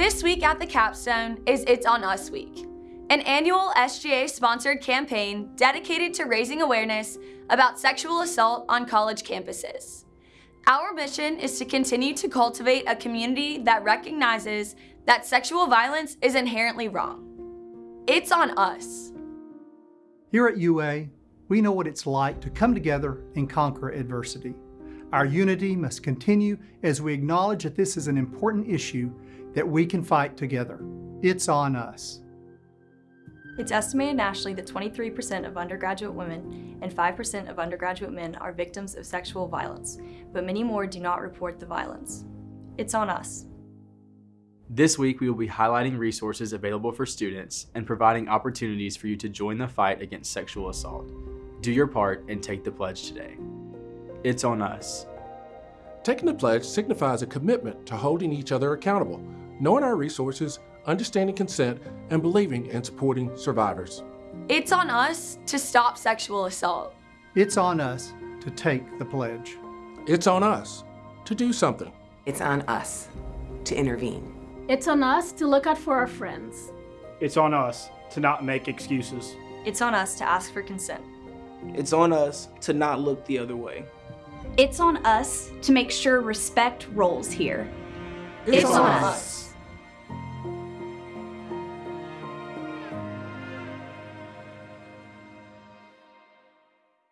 This week at the capstone is It's On Us Week, an annual SGA-sponsored campaign dedicated to raising awareness about sexual assault on college campuses. Our mission is to continue to cultivate a community that recognizes that sexual violence is inherently wrong. It's on us. Here at UA, we know what it's like to come together and conquer adversity. Our unity must continue as we acknowledge that this is an important issue that we can fight together. It's on us. It's estimated nationally that 23% of undergraduate women and 5% of undergraduate men are victims of sexual violence, but many more do not report the violence. It's on us. This week, we will be highlighting resources available for students and providing opportunities for you to join the fight against sexual assault. Do your part and take the pledge today. It's on us. Taking the pledge signifies a commitment to holding each other accountable, knowing our resources, understanding consent, and believing in supporting survivors. It's on us to stop sexual assault. It's on us to take the pledge. It's on us to do something. It's on us to intervene. It's on us to look out for our friends. It's on us to not make excuses. It's on us to ask for consent. It's on us to not look the other way. It's on us to make sure respect rolls here. It's, it's on, on us.